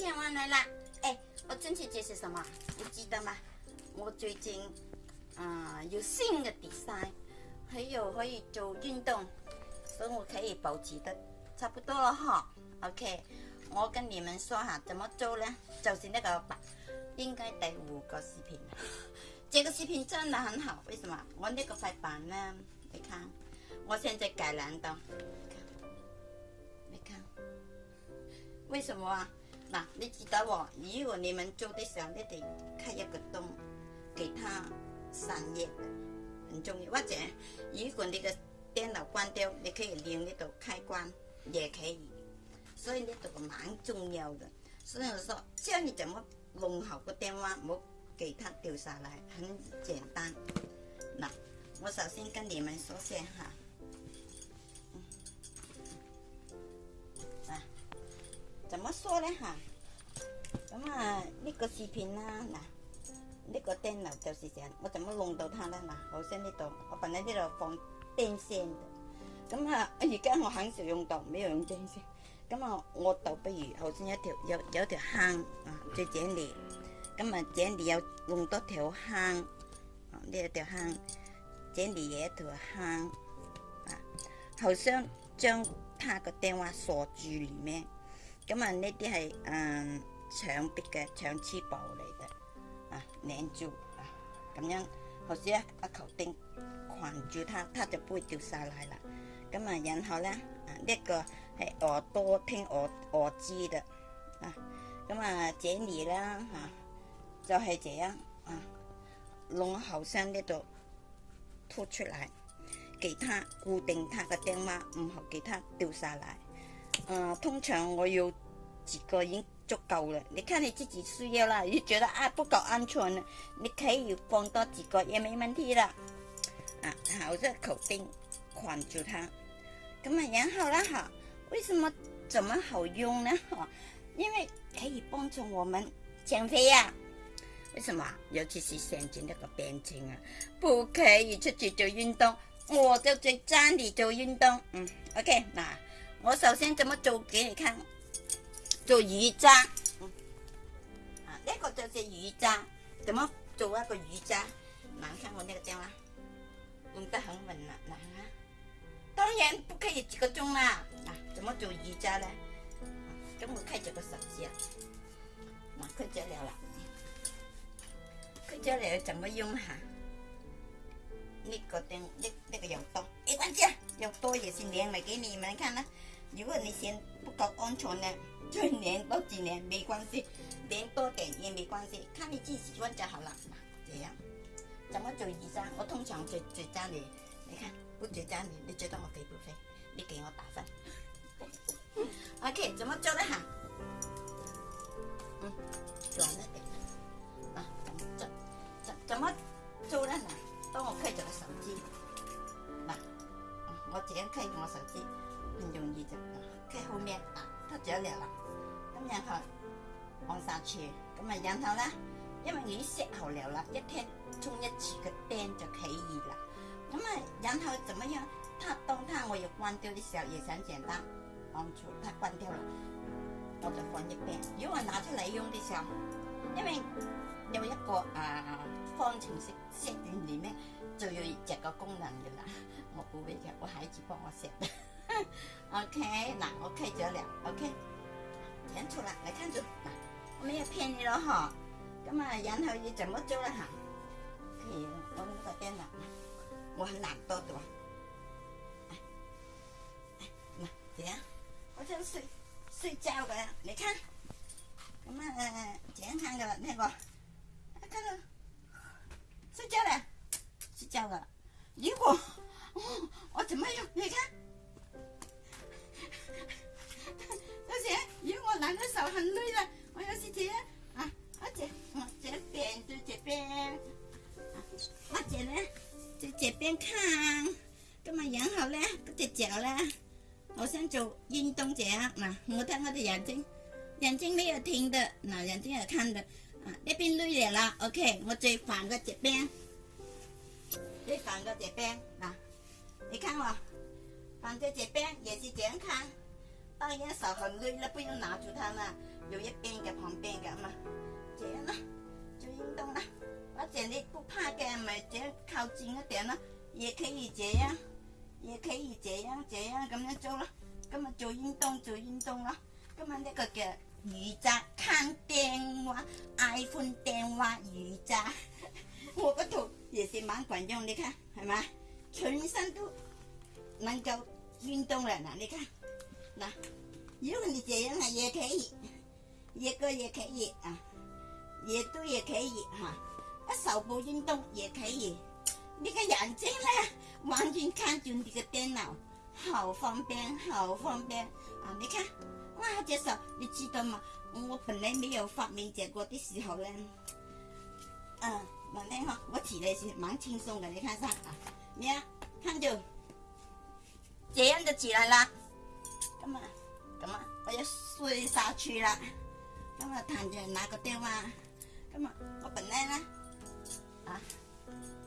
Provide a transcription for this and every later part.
健完来啦！哎，我坚持解释什么，你记得吗？我最近，啊，有新的比赛，还有可以做运动，所以我可以保持的差不多了哈。OK，我跟你们说哈，怎么做呢？就是那个，吧，应该第五个视频，这个视频真的很好。为什么？我那个才板呢？你看，我现在改蓝的，你看，你看，为什么啊？嗱，你知道喎，如果你们做的时候，你得开一个洞，其他散热很重要，或者如果你的电脑关掉，你可以利用呢度开关也可以，所以呢度蛮重要的。所以我说教你怎么弄好个电话，冇给它掉下来，很简单。嗱，我首先跟你们说先哈。怎么说呢哈？咁啊呢个视频啦嗱，呢个钉头就是这样，我怎么弄到它呢？嗱，好像呢度我喺呢度放电线，咁啊而家我很少用到，没有用电线，咁啊我倒不如好像一条有有条坑啊最这里，咁啊这里有弄多条坑，呢一条坑这里啲一条坑，啊，好像将他个电话锁住里面。咁啊，呢啲系嗯墙壁嘅长翅膀嚟嘅，啊拧住，啊，咁样或者一球钉困住它，它就不会掉下来啦。咁啊，然后咧，啊呢个系耳朵听耳耳机的，啊咁啊，这里啦吓，就系这样啊，弄后生呢度凸出嚟，给它固定，它嘅钉码，唔好给它掉下来。诶，通常我有几个已经足够了。你看你自己需要啦，你觉得啊不够安全，你可以放多几个也没问题啦。啊，好，这口定捆住它。咁啊，然后呢？吓，为什么怎么好用呢？因为可以帮助我们减肥啊。为什么？尤其是现今呢个病情啊，不可以出去做运动，我就在家里做运动。嗯，OK，嗱。我首先怎么做给你看？做瑜伽，啊呢个就是瑜伽，怎么做一个瑜伽？难看我那个正啦，用得很稳了，难啊！当然不可以几个钟啦，嗱，怎么做瑜伽咧？等我开这个手机啊，嗱，佢就了啦，佢就了怎么用吓？那个灯，那那个有多，没关系，有多也是连埋给你们看啦。如果你嫌不够安全呢，就连多几年没关系，连多点也没关系，看你自己欢就好了。这样，怎么做瑜伽？我通常做做家里，你看不做家里，你觉得我肥不肥？你给我打分。OK，怎么做的好？嗯，做的对。啊，怎么做？怎怎么做的好？当我开着个手机，那我这样开我手机。唔容易就佢后面啊！得咗尿啦，咁然后我撒除，咁啊然后咧，因为你啲石头了，啦，一天冲一次嘅钉就起意啦。咁啊然后怎么样？它当它我要关掉的时候，亦想简单，我做它关掉啦，我就放一边。如果我拿出嚟用嘅时候，因为有一个啊，方形石石罐里面就有这个功能嘅啦。我唔会嘅，我孩子帮我食。OK，那我开走了。OK，看出来没？看住，我没有骗你了哈。那么然后你怎么了呢？可以，我这个电脑。我很懒惰的。来，来，那我想睡睡觉的，你看，那么健康的那个，看到睡觉了，睡觉了。如果哦，我怎么样？你看？咦，我懒得手很累了，我要去剪啊！啊，我剪，我这边就这边，啊，我剪咧在这边看，今日养好咧，不只脚咧，我想做运动脚。那我看我的眼睛，眼睛没有听的，那眼睛又看的，啊，那边累了啦。OK，我再放个这边，再放个这边。啊，你看我放在这边也是健康。办烟手很累了，不用拿住它嘛，有一边嘅旁边嘅嘛，这样啦，做运动啦。我这样不怕嘅，嘛，这样靠近一点咯，也可以这样，也可以这样这样咁样做咯，咁啊做运动做运动咯。今晚呢个叫瑜伽，看电话，iPhone 电话瑜伽。我个图也是蛮管用你看系嘛，全身都能够运动啦，嗱你看。那如果你这样呢也可以，一个也可以啊，也都也可以哈，啊，少部运动也可以。你个眼睛呢，完全看住你个电脑，好方便，好方便啊！你看，哇，这手，你知道吗？我本来没有发明这个的时候呢，嗯，你看哈，我起来是蛮轻松的，你看上啊，你看，看就。这样就起来了。咁啊，咁啊，我要睡下去啦。今日躺着拿个电话。咁啊，我本来呢，啊，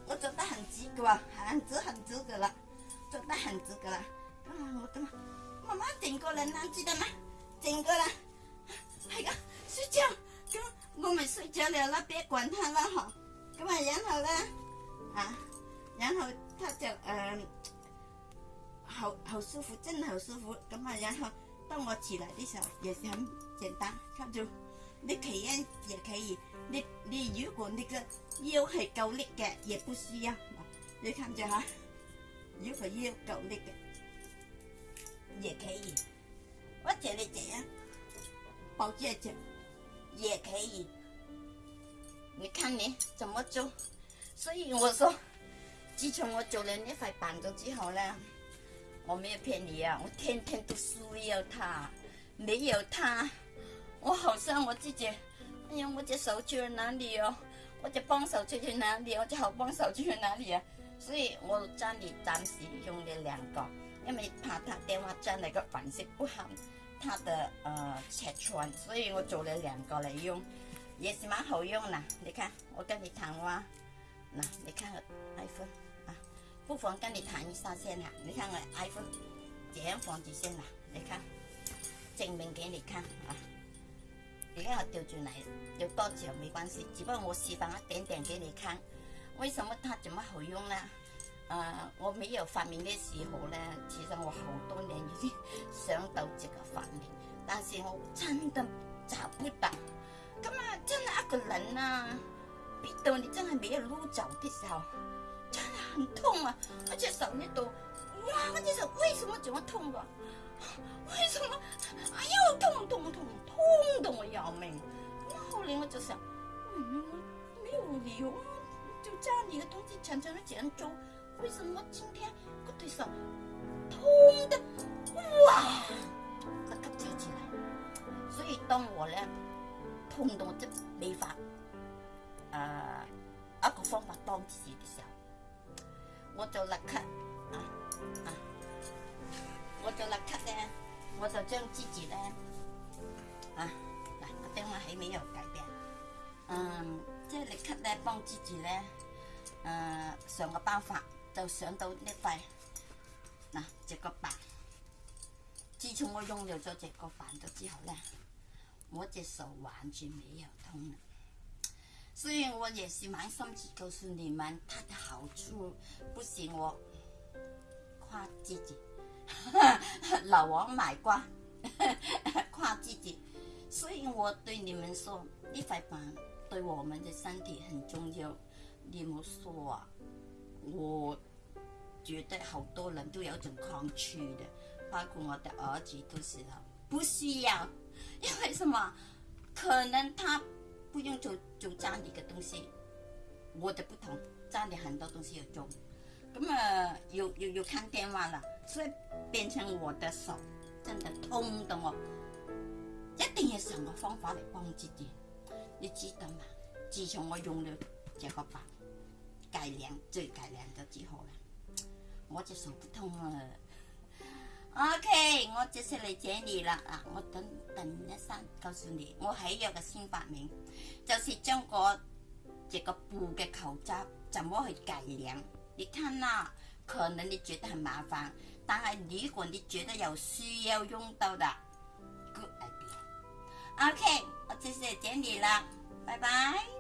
我走得很值得，很直很直得了，走得很直得了。咁啊，我都妈慢静过来，你知道吗？整个来，哎个睡觉，跟我咪睡着了那别管他了哈。今日然后呢，啊，然后他就呃。好好舒服，真好舒服。咁啊，然后当我起来的时候，也是很简单，看住。你体验也可以，你你如果那个腰系够力嘅，也不需要。你看住哈，如果腰够力嘅，也可以。我觉得这样，包住住也可以。你看你怎么做？所以我说，自从我做了呢块板子之后咧。我没有骗你啊，我天天都需要它，没有它，我好像我自己，哎呀，我这手了哪里哦？我这帮手去去哪里，我这好帮手去哪里啊？所以我家里暂时用了两个，因为怕它电话占那个品质不好，它的呃拆穿，所以我做了两个来用，也是蛮好用呐。你看，我跟你谈话，那你看 iPhone。不妨跟你谈一下先啦，你看我 iPhone 这样放住先啦，你看，证明给你看啊。你看我调转来有多久没关系，只不过我示范一点点给你看。为什么它这么好用呢？呃，我没有发明的时候呢，其实我好多年已经想到这个发明，但是我真的找不到。咁啊，真系一个人啊，逼到你真系没有路走的时候。很痛啊！而且手那到哇！我这手为什么这么痛啊？为什么哎呦，痛痛痛，痛得我要命！那后来我就想，嗯，没有理由就家里的东西常常都这样做，为什么今天我对手痛的哇？把它揪起来。所以当我呢痛得我这。我就立刻啊啊！我就立刻咧，我就将自己咧，啊，嗱，俾我起尾又改变，嗯，即系立刻咧帮自己咧，诶，上个包法就上到呢块嗱，只个肺，自从我用咗咗只个饭咗之后咧，我只手完全尾有痛。所以，我也是蛮心急告诉你们它的好处。不行，我夸自己，老王买瓜，夸自己。所以，我对你们说，立块板对我们的身体很重要。你们说，啊，我觉得好多人都有种抗拒的，包括我的儿子都是。不需要，因为什么？可能他。不用做做家里嘅东西，我就不同，家里很多东西要做，咁啊又又又看电话啦，所以变成我的手真的痛到我，一定要想个方法嚟帮自己，你知道嘛？自从我用了这个法改良，最改良咗之后啦，我只手不痛了。O.K. 我介绍嚟这里啦，嗱，我等等一生告诉你，我喜有个新发明，就是中国这个布嘅口罩，怎么去改良？你看啦，可能你觉得很麻烦，但系如果你觉得有需要用到的，Good idea。O.K. 我介绍嚟这里啦，拜拜。